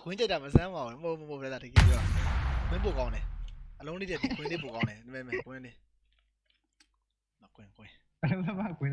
ခွင်းကြိုက်တာမစမ်းပါဘူးမဟုတ်မဟုတ်ဗျာတကယ်ပြောခွင်းပို့ကောင်းတယ်အလုံးလေးတည်းခွင်းလေးပို့ကောင်းတယ်မဲမဲခွင်းလေးမခွင်းခွင်း အလုံးသမားကွင်း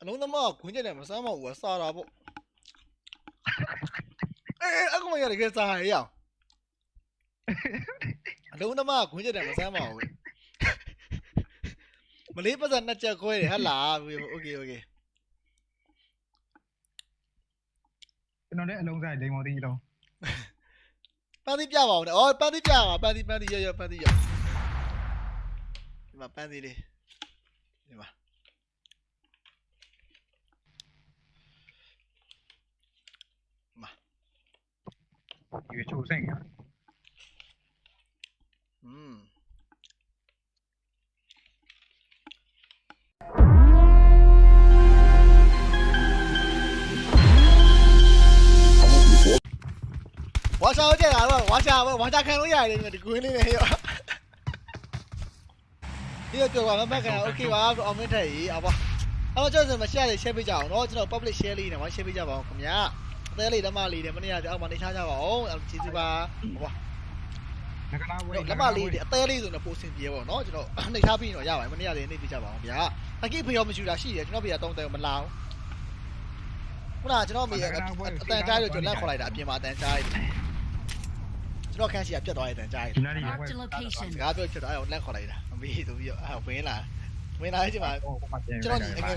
အလုံးသမားခွင်းကြိုက်တယ်မစမ်းပါဘူးစားတာပေါ့အေးအကောင်ရတကယ်စားရအောင်အလုံးသမားခွင်းကြိုက်တယ်မစမ်းပါဘူးမလေးပတ်စံနှစ်ချက်ခွဲတယ်ဟဟလားโอเคโอเค ကျွန်တော်လည်းအလုံးစားလိမ်မော်တင်းကြီးလုံးပန်းသီးပြပါဦးနဲ့အော်ပန်းသီးပြပါပန်းသီးပန်းသီးရရပန်းသီးရဒီမှာပန်းသီးလေးဒီမှာရွေချိုးဆိုင်က ဝါရှာဝါရှာခံလို့ရတယ်ဒီကွင်းလေးနဲ့ရောဒီတော့ကြောက်ပါမမကန်โอเคပါအောင်မင်းထက်ကြီးအပါအဲ့တော့ကျွန်တော်မ share လေး share ပေးကြအောင်เนาะကျွန်တော် public share လေးနဲ့ဝါ share ပေးကြပါအောင်ခင်ဗျာအသေးလေးဓမ္မလေးနဲ့မနေ့ကအောက်မှာနေချကြပါအောင်ကျေးဇူးပါဟော ငကနာဝဲ လက်မလေးတွေအသေးလေးဆိုတော့ပိုစင်ပြေပေါ့နော်ကျွန်တော်နှိပ်ထားပြီးတော့ရပါတယ်မနေ့ကလေးနှိပ်ပြကြပါအောင်ဗျာအကိဖေရောမရှိတာရှိတယ်ကျွန်တော်ဖေကတုံးတယ်မလာဘူးခုနကကျွန်တော်မေအတန်ကြားလို့ကျွန်တော်လက်ခေါ်လိုက်တာအပြင်မှာအတန်ကြားရတယ်ကျွ န်တော်ခန်းစီကပြတ်သွားတဲ့အတန်ကြားရဒီနားလေးဝဲ Marked a စ location. ကားပြောချင်တော့အဲ့လက်ခေါ်လိုက်တာမမေးဆိုပြီးတော့အဲ့ဝင်လာဝင်လာတဲ့အချိန်မှာဟိုကမှပြန်ကျွန်တော်ညီငယ်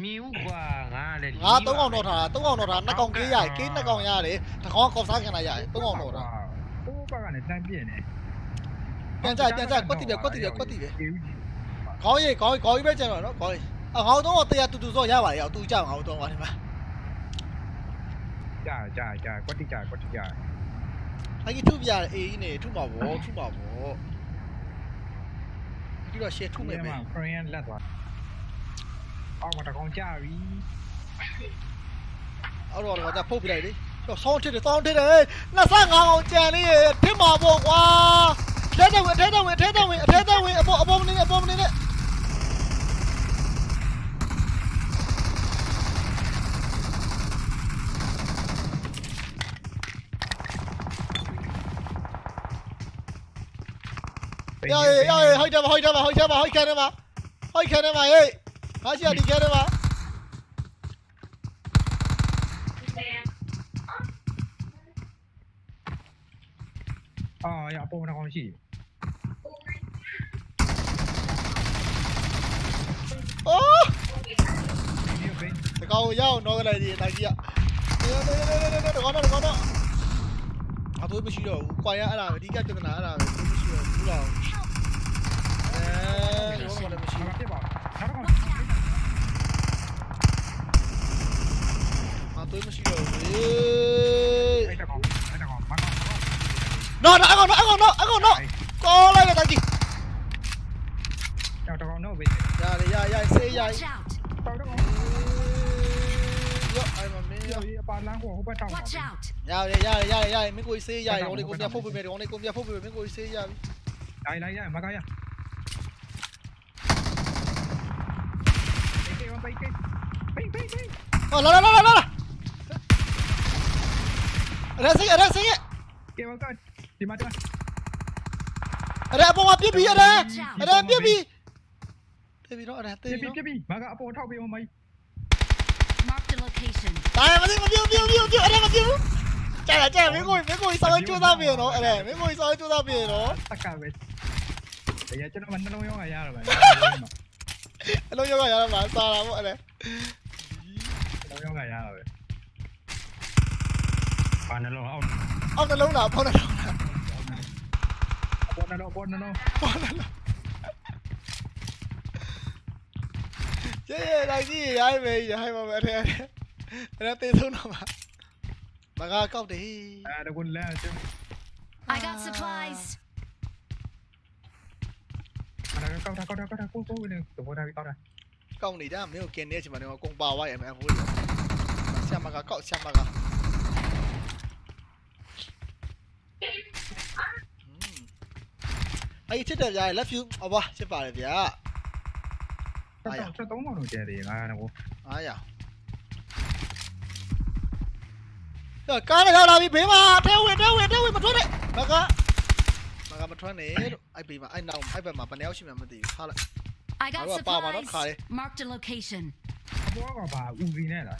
မမြင်ဘူးကွာငါလည်းငါ3ကောင်တော့ထားတာ3ကောင်တော့ထားနှစ်ကောင်ကေးရတယ်ကေးနှစ်ကောင်ရတယ်တစ်ကောင်ကောက်စားခံလိုက်ရတယ်3ကောင်တော့ထားဟိုဘက်ကနေတန်းပြင်းနေပြန်ကြပြန်ကြကွက်တိပဲကွက်တိပဲကွက်တိပဲအေးကြီးခေါင်းရိပ်ခေါင်းခေါင်းရိပ်ပဲကျန်တော့နော်ခေါင်းရိပ်အခေါင်းတော့တရားတူတူစောရပါလေအောင်တူကြအောင်တော့ပါဒီမှာကြာကြာကြာကွက်တိကြာကွက်တိကြာအဲ့ဒီထုပြရအေးကြီးနေထုမှာဗောထုမှာဗောဒီတော့ share ထုမယ်ပဲခရီးယန်လက်သွား အောက်မှာတကောင်ကြာပြီအော်တော့တော့ဖုတ်ပြလိုက်လေကျော်ဆောင်းထစ်တယ်ဆောင်းထစ်တယ်25ကောင်ကြံလေးရထစ်မှာဗောကွာထဲတဲ့ဝင်ထဲတဲ့ဝင်ထဲတဲ့ဝင်အထဲတဲ့ဝင်အပေါ်အပေါ်မနေနဲ့အပေါ်မနေနဲ့ရရရရဟိုက်တယ်ဟိုက်တယ်ဟိုက်တယ်ဟိုက်ခံတယ်မှာဟိုက်ခံတယ်မှာဟေးငါရှိရဒီခံတယ်မှာအာ ရအပေါ်တကောင်ရှိအိုးဒီဘင်းတကောင်ရောက်တော့ကြလိုက်ဒီတိုက်ကြီးကနေနေနေနေနေတကောင်တော့တကောင်တော့အသွေးမရှိတော့ဘူးကွာရအဲ့ဒါပဲအဓိကပြဿနာအဲ့ဒါပဲသွေးမရှိတော့ဘူးလားအဲတော့လည်းမရှိ ဘာ ဘူး ဖြစ်ပါနောက်တကောင် အသွေးမရှိတော့ဘူး အဲ့တကောင်အဲ့တကောင်မကောင် နော် နော်အကောင်နော်အကောင်နော်အကောင်နော်ကောလိုက်တဲ့တိုက်ကြီးကျောက်တကောင်တော့ပဲရရရဆေးရ Watch out. တောက်တကောင်ရောအဲ့မမင်းဒီအပါလန်းကိုဟိုဘက်တောင်းပါ Watch out. ရရရရရမင်းကို ဆေးရရောလေးကိုမြတ်ဖုတ်ပေးမယ်ရောလေးကိုမြတ်ဖုတ်ပေးမယ်မင်းကိုဆေးရပြီလိုက်လိုက်ရမကရအေးကေဝပိတ်ကေပိတ်ပိတ်ပိတ်ဟောလာလာလာလာလာအဲ့ဆေးအဲ့ဆေးကေဝကဒီမှာတအဲ့အပေါ်မှာပြစ်ပြီးအဲ့အဲ့ပြစ်ပြီးတေးပြီးတော့အဲ့တေးပြပြီးပြတော့ပြမကအပေါ်ထောက်ပေးအောင်မိုင်း Marked a location. တာမသိမပြုတ်ပြုတ်ပြုတ်ပြုတ်အဲ့မပြုတ်ကြာကြာမင်းကိုမင်းကိုစောင်းကြိုးစားပြီနော်အဲ့မင်းကိုစောင်းကြိုးစားပြီနော်တက်ကပဲတရားကျွန်တော်မနှလုံးရောင်းရရတော့ပဲအလုံးရောက်ကရတော့မှာစားတာပေါ့အဲ့ဒါနှလုံးရောင်းရရတော့ပဲဘာနှလုံးအောက်အောက်နှလုံးလားဖောင်းနှလုံးလား ပေါ်နှလုံးပေါ်နှလုံးဖောင်းနှလုံးကျေးလိုက်ကြည့်ရိုင်းမေးရိုင်းပါမယ်အဲ့ဒါအဲ့ဒါတေးဆုံးတော့မှာမကကောက်တယ်အဲတကွန်လဲကျွန် I got supplies. တော်ကောက်တာကောက်တာကောက်တာကိုကိုနေတော့တာကောက်တာကောက်နေတာမင်းကိုกินနေတဲ့အချိန်မှာတော့ကုန်ပါသွားရ မယ်ဟိုးဆရာမကကောက်ဆရာမကအဲ့ချစ်တယ်ဗျာ love you ဟောပါချစ်ပါတယ်ဗျာဆက်တော့ဆက်တော့တော့ကျဲတယ်ငါကတော့အားရတော့ကားနဲ့ရောက်လာပြီဘေးမှာထဲဝင်ထဲဝင်ထဲဝင်မထွက်နဲ့မကမကမထွက်နဲ့လို့အဲ့ဘေးမှာအဲ့နောက်အဲ့ဘက်မှာဘယ်နှယောက်ရှိမှမသိဘူးခါလိုက် I got Alright, pa, mano, supplies. kare. Marked a location. အပေါ်ကပါဦးစီနဲ့လား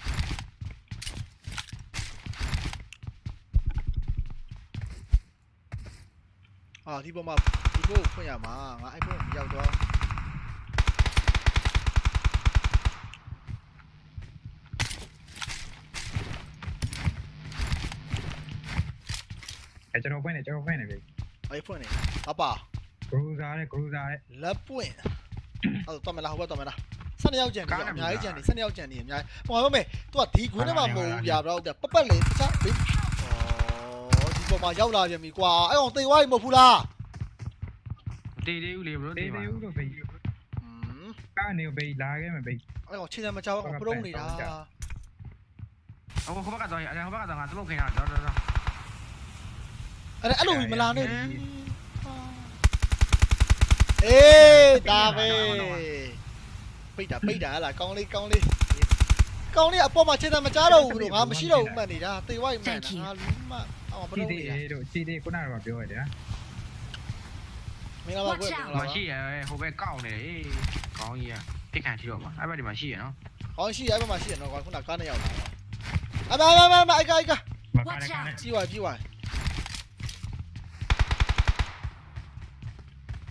အာဒီပေါ်မှာဒီကိုဖွင့်ရမှာငါအဲ့ဘက်ကိုရောက်တော့အဲကျွန်တော်ဖွင့်နေကျွန်တော်ဖွင့်နေပြီအဲ့ဖွင့်နေအပါဂရူဇာနဲ့ဂရူဇာနဲ့လက်ပွင့်အဲ့တော့မလားဟိုဘက်တော့မလား12ယောက်ကြံနေအများကြီးကြံနေ12ယောက်ကြံနေအများကြီးဟိုမှာမေသူကဒီခွင်းထဲမှာမဟုတ်ဘူးပြတော့ပပတ်လေတ ခြားဘေးဩဒီပေါ်မှာရောက်လာပြန်ပြီကွာအဲ့ကောင်တိတ်ဝိုင်းမဟုတ်ဘူးလားတေးသေးဦးလေဘလို့တေးတေးပါသေးဦးတော့ဘေးอืมကနေဘေးလာခဲ့မယ်ဘေးအဲ့ကောင်ခြေစံမချောင်းပရုံးနေတာဟိုဟိုဘက်ကတော့အဲ့ဟိုဘက်ကတော့ငါသမုတ်ခင်တာတော့တော့အဲ့အဲ့လိုမလာနဲ့အေးဒါပဲပိတ်တာပိတ်တာဟလားကောင်းလေးကောင်းလေးကောင်းလေးအပေါ်မှာခြေစံမချတော့ဘူးလို့ငါမရှိတော့ဘူးမှတ်နေတာတိတ်ဝိုင်းမှန်တာငါလူမ အောင်ပစီရုံးတေနေတားတို့စီတေးခုနကတော့ပြောရတယ်မင်္ဂလာပါကွယ်မင်္ဂလာပါမရှိရဟိုဘက်ကောက်နေတယ်ကောင်းကြီးอ่ะပြစ်ခံထီတော့မှာအဲ့ဘက်ဒီမှာရှိရနော်။ဟောရှိအဲ့ဘက်မှာရှိရနော်ကွာခုနကားနဲ့ရောက်လာတော့။အမမမမအိုက်အိုက်ကမကားနဲ့ကားနဲ့ကြီးဝါကြီးဝါ။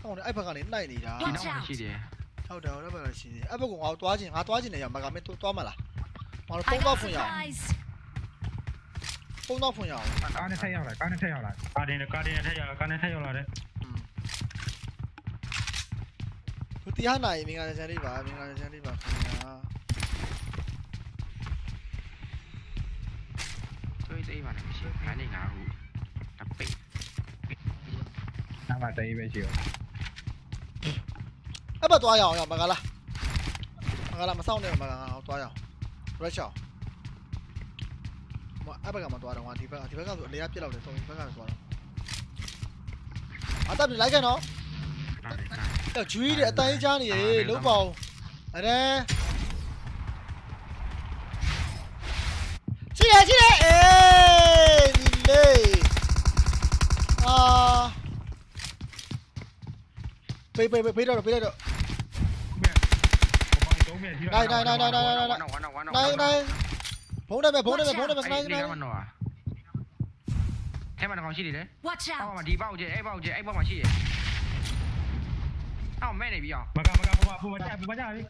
ဟောအဲ့ဘက်ကနေနှိုက်နေတာဒီနောက်မှာရှိတယ်။ဟုတ်တယ်ဟုတ်တယ်ဘက်ကရှိသေးတယ်။အဲ့ဘက်ကငါသွားခြင်းငါသွားခြင်းနေရမကမင်းသွားမလား။ငါတို့ I ပုံတော့ got ဖွင့်ရအောင် supplies. ပုံတော့ဖွင့်ရအောင်ကားနဲ့ထက်ရောက်လာကားနဲ့ထက်ရောက်လာကားနဲ့ကားနဲ့ထက်ရောက်ကားနဲ့ထက်ရောက်လာတယ်။သူတရားနိုင်မင်္ဂလာချမ်းလေးပါမင်္ဂလာချမ်းလေးပါခင်ဗျာတွေးသေးပါနဲ့မရှိခါနေငါဟုတပိတ်နာမတေးပဲရှိရော။အဲ့ဘက်သွားရအောင်ရမကလား။မကလားမဆောင်နဲ့မကလားသွားရအောင်။ rush အောင် မအဲ့ဘက်ကမသွားတော့ငါဒီဘက်ကဒီဘက်ကဆိုအလေရပြစ်လောက်တယ်ဆိုရင်ဘက်ကသွားတော့အတပ်ပြလိုက်ခဲ့နော်ဒါလည်းကားအဲ့ဂျူးကြီးတဲ့အတိုင်းချားနေရေလုံးပေါအောင်အဲ့ဒါရှိရရှိရအေးဒီလေအာပေးပေးပေးတော့ပေးတော့ဘယ်တော့မှရှိနိုင်နိုင်နိုင်နိုင်နိုင်နိုင်ဝါနော်ဝါနော်နိုင် နိုင်ဘုံတယ်မဲ့ဘုံတယ်မဲ့ဘုံတယ်မဲ့နိုင်ဒီနိုင်ကမနော်ထဲမှာတော့ရှိတယ်လေ Watch အောက် out. မှာဒီပေါက်ကျအဲ့ပေါက်ကျအဲ့ပေါက်မှာရှိတယ်အောက်မဲ့နေပြီအောင်မကမကပူပူမချပူမချပြီ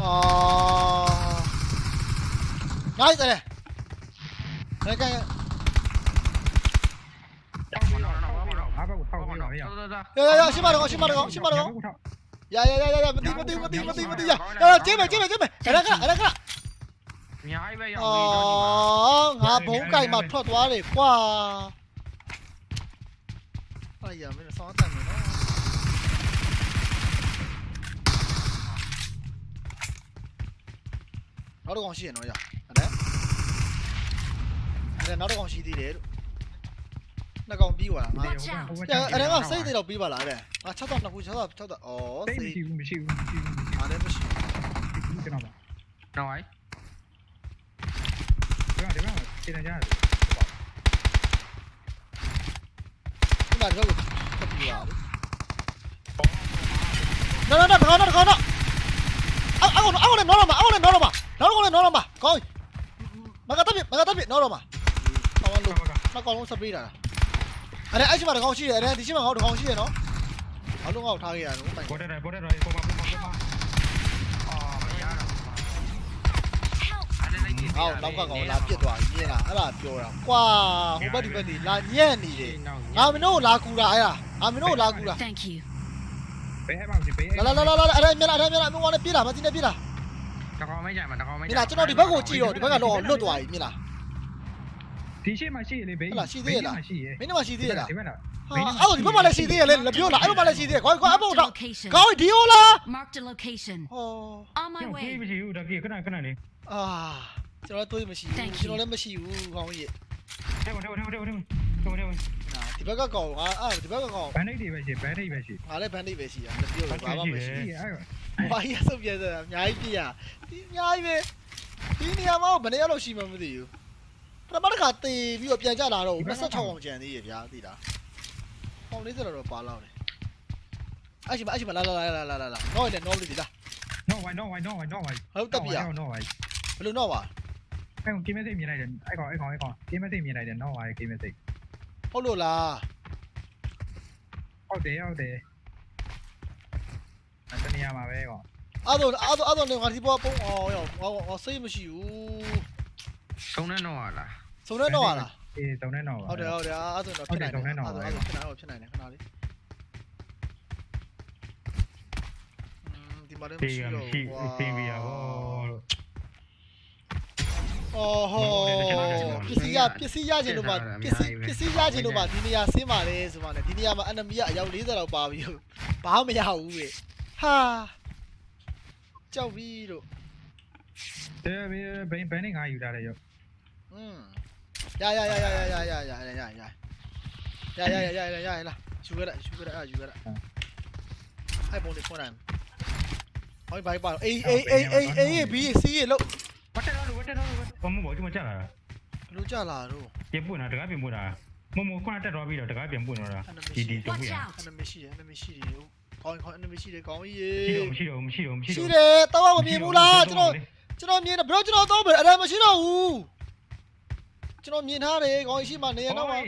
အာနိုင်တယ်နိုင်ကဲနော်နော်နော်နော်အားကောက်ထောက်အောက်ပြီးနော်တော့ ရတော်တော်တော်ရရရရှိမတော့ရှိမတော့ရှိမတော့ရရရရရမတိမတိမတိမတိမတိရရကျင်းမယ်ကျင်းမယ်ကျင်းမယ်အဲ့ဒါကအဲ့ဒါကအများကြီးပဲရောက်အောပြီတော့ဒီမှာ်ငါဘုံကြိုက်မှာထွက်သွားတယ်ကွာအဲ့ရမင်းစောင်းတတ်နေနော်နောက်တစ်ကောင်ရှိရနော်ရအဲ့ဒါအဲ့ဒါနောက်တစ်ကောင်ရှိသေးတယ်လို့ နှစ်ကောင်ပြီးသွားတာငါ Watch out. အဲ့ဒါကစိတ်တွေတော့ပြီးပါလားအဲ့ဒါငါ6တော့နှစ်ခု6တော့6တော့ဩစိတ်စိမရှိတ်ဘူးမရှိဘူးမရှိဘူးအားလည်းမရှိဘူးကျွန်တော်ပါတော့ဟိုင်းဒီမှာဒီမှာရှင်းနေကြတယ်ခုနကတော့တက်ပြီးပါဘူးနော်နော်နော်နော်နော်နော်အောက်အောက်အောက်နဲ့နော်တော့မှာအောက်နဲ့နော်တော့မှာနောက်ကောင်နဲ့နော်တော့မှာကောင်းမကတက်ပြမကတက်ပြနော်တော့မှာကောင်းလို့မကနောက်ကောင်လုံးစပေးတာ အဲ့ဒါအဲ့ရှိမှာတကောင်ရှိတယ်အဲ့ဒါဒီရှိမှာငေါ့တကောင်ရှိရနော်ဘာလို့ငေါ့ထားခဲ့ရတော့ပိုင်ပေါ်တယ်ပေါ်တယ်ပေါ်ပါပေါ်ပါပေါ်ပါအော်မရတော့ဟောက်နောက်ကကောင်လာပြစ်သွားပြီမြင်လားအဲ့ဒါပြောတာကွာဟိုဘက်ဒီဘက်နေလာညံ့နေတယ်ငါမင်းတို့လာကူတာအဲ့ဒါငါမင်းတို့လာကူတာ Thank you ဘယ်ဟဲ့ပါ့ဒီဘယ်လာလာလာလာအဲ့ဒါမြင်လားအဲ့ဒါမြင်လားမင်းကလည်းပြေးတာမသိနေပြေးတာတကောင်မဲကြမှာတကောင်မဲကြမှာကျွန်တော်ဒီဘက်ကိုကြည့်တော့ဒီဘက်ကတော့လွတ်သွားပြီမြင်လား ဒီရှိမှရှိလေဘေးရှိရဲ့မင်းတို့မှရှိသေးရလားဒီဘက်လားဟာအဲ့တော့ဒီဘက်မှာလည်းရှိသေးရလေလက်ပြောလားအဲ့ဘက်မှာလည်းရှိသေးရခွာခွာအပေါ် Marked a တော့ location. ကောင်းဒီဟိုလား Marked a location. ဟော On my ဒီ way. မရှိဘူးတကယ်ခဏခဏလေးအာကျွန်တော်တွေးမရှိဘူး Thank you. ကျွန်တော်လည်းမရှိဘူးကောင်းကြီးထဲမှာထဲမှာထဲမှာထဲမှာထဲမှာထဲမှာနာဒီဘက်ကကောင်ငါအဲ့ဒီဘက်ကကောင်ဘန်ဒိတ်တွေပဲရှိဘန်ဒိတ်ပဲရှိငါလည်းဘန်ဒိတ်ပဲရှိတာလက်ပြောဘာမှမရှိရှိအဲ့ဘာကြီးဆုပ်ပြဲစရာအများကြီးပြရဒီအများကြီးပဲဒီနေရာမှာဘယ်နေရာလို့ရှိမှမသိဘူး ပထမတစ်ခါတေပြီးတော့ပြန်ကြလာတော့26အောင်ကြံသေးရဗျာသိလားပေါင်40တော့ပါလောက်တယ်အဲ့ရှိမအဲ့ရှိမလာလာလာလာလာလာတော့လည်း normally ဒီလား no why no why no why no why ဟုတ်တက်ပြရ no why ဘယ်လိုတော့ပါအဲ့ကောင် game message မြင်လိုက်တယ်အဲ့ကောင်အဲ့ကောင်အဲ့ကောင် game message မြင်လိုက်တယ် no why game message ဟုတ်လို့လားဟုတ်တယ်ဟုတ်တယ်အဲ့တနေရာမှာပဲကောင်အဲ့တော့အဲ့တော့အဲ့တော့ငါဒီဘောပုံအောင်ရောငါစိတ်မရှိဘူးဆုံးနေတော့လား စုံနေတော့လားအေးတုံနေတော့ဟုတ်တယ်ဟုတ်တယ်အဲ့ဆိုတော့ဖြစ်နိုင်တယ်အဲ့ဆိုအဲ့ဆိုဖြစ်နိုင်တော့ဖြစ်နိုင်တယ်ခဏလေးဒီမှာလည်းမရှိတော့ဘူးကွာသိပြီရပါလို့အော်ဟောပစ္စည်းရပစ္စည်းရခြင်းလို့ပါပစ္စည်းပစ္စည်းရခြင်းလို့ပါဒီနေရာဆင်းပါလေဆိုမှလည်းဒီနေရာမှာ enemy ကအယောက်40လောက်ပါပြီဘာမှမရဘူးလေဟာကြောက်ပြီလို့တဲ့ဘယ်ဘယ်ဘယ်နေငါယူထားတယ်ရောอืม ရရရရရရရရရရရရရရရရရရလာယူရတာယူရတာယူရတာအဲ့ပုံလေးဖွင့်လိုက်ဟိုဘိုင်ပါအေးအေးအေးအေးအေးဘီစီးလို့ဝတ်တယ်တော့ဝတ်တယ်တော့ဘာမှမဟုတ်ဒီမှာကြာလာဘလို့ကြလာတော့ပြင်ပွင့်တာတကားပြင်ပွင့်တာမမခုနတက်တော့ပြီးတော့တကားပြင်ပွင့်တော့တာဒီဒီတော့ Watch ပြင် out. enemy ရှိတယ် enemy ရှိတယ်ကောင်းကောင်း enemy ရှိတယ်ကောင်းကြီးမရှိတော့မရှိတော့မရှိတော့ရှိတယ်တော့မမြင်ဘူးလားကျွန်တော်ကျွန်တော်မြင်တယ်ဘယ်တော့ကျွန်တော်တော့ပဲအဲ့ဒါမရှိတော့ဘူး ကျွန်တော်မြင်ထားတယ်ကောင်းရှိမှနေရတော့ပါ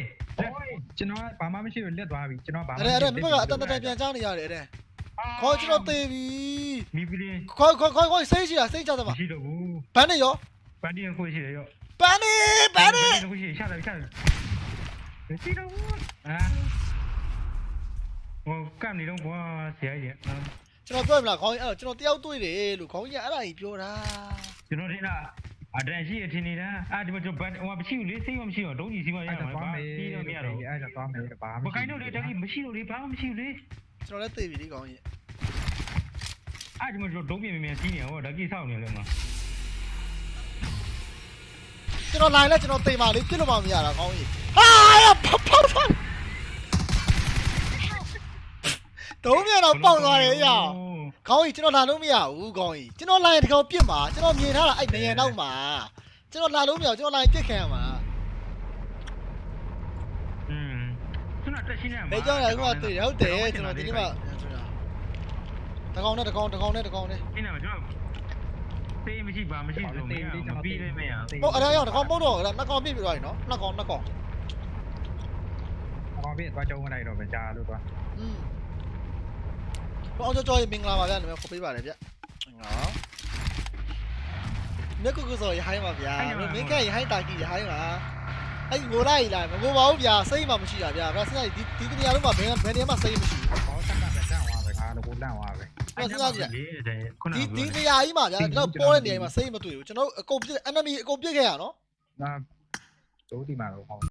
ကျွန်တော်ဘာမှမရှိဘူးလက်သွားပြီကျွန်တော်ဘာမှအဲ့ဒါအဲ့ဒါမင်းကအတန်တန်ပြန်ချနေရတယ်အဲ့ဒါခေါ်ကျွန်တော်သေပြီမိပလင်းခေါ်ခေါ်ခေါ်ခေါ်စိတ်ရှိတာစိတ်ကြသမာမရှိတော့ဘူးဘန်းနေရောပန်တီကိုရှိတယ်ရောဘန်းနေဘန်းနေကိုရှိရှာတယ်ရှာတယ်မရှိတော့ဘူးအာဟိုကမ်နေတော့ကွာဆရာကြီးကျွန်တော်ပြောရမလားခေါင်းကြီးအဲ့တော့ကျွန်တော်တယောက်တွေ့တယ်လို့ခေါင်းကြီးကအဲ့ဒါကြီးပြောတာကျွန်တော်တင်တာ အတန်ရှိရထင်နေတာအာဒီမှာကျွန်တော်ဘတ်ဟိုမရှိဘူးလေစိတ်မမရှိတော့ဒုံးကြီးစီမရမှာပါပြီးတော့မရတော့အဲ့ဒါသွားမယ်ဘာမှမကိုင်းတော့လေတကြီးမရှိလို့လေဘာမှမရှိဘူးလေကျွန်တော်လည်းသိပြီလေခေါင်းကြီးအာဒီမှာကျွန်တော်ဒုံးပြင်းပြင်းစီးနေဟောဓာကြီးစောင့်နေလို့မှာကျွန်တော်လာရင်လည်းကျွန်တော်သိပါလေပြစ်လို့မှမရတာခေါင်းကြီးဟာရဖောက်ဖောက်ဖောက်တုံးမြန်တော့ပေါက်သွားတယ်ရ ခေါင်းကြီးကျွန်တော်လာလို့မရဘူးခေါင်းကြီးကျွန်တော်လာရင်ဒီကောင်ပြစ်မှာကျွန်တော်မြင်ထားတာအဲ့နေရနောက်မှာကျွန်တော်လာလို့မရဘူးကျွန်တော်လာရင်ပြစ်ခံရမှာ อืมသူကတက်ရှင်းနေမှာ လေကြောင်းရခုကသိတယ်ဟုတ်တယ်ကျွန်တော်ဒီနေ့မှတကောင်နဲ့တကောင်တကောင်နဲ့တကောင်နဲ့ ရှင်းနေမှာကျွန်တော်သေးမရှိပါမရှိဆိုမရမပြီးလည်းမရ ဟုတ်အဲ့ဒါရောက်တကောင်ပုတ်တော့အဲ့ဒါနှစ်ကောင်ပြစ်ပြီးသွားပြီနော်နှစ်ကောင်နှစ်ကောင် ဘာဖြစ်သွားကြုံမလိုက်တော့ပဲကြာလို့သွား อืม ဘောအောင်ကြောကြောမင်္ဂလာပါဗျာနာမည်ခေါ်ပေးပါတယ်ဗျနော်မြက်ကုကုဆိုရဟိုင်းပါဗျာမင်းကရဟိုင်းတာကြီးရဟိုင်းပါအဲ့ငိုလိုက်လားမငိုပါဘူးဗျာစိတ်မှမရှိတာဗျာဗျာစဉ်းစားဒီဒီတနေရာလုံးမှာဘယ်ဘယ်နေရာမှာစိတ်မရှိဘူးဘောဆက်ကပဲတန့်သွားပဲငါလည်းကိုလန့်သွားပဲခုနဒီဒီနေရာကြီးမှာဗျာတော့ပေါ်တဲ့နေရာကြီးမှာစိတ်မတွေ့ဘူးကျွန်တော်အကုန်ပြစ် enemy အကုန်ပြစ်ခဲ့ရနော်ငါတို့ဒီမှာတော့ဟော